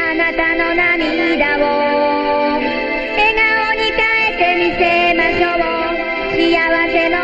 あなたの涙。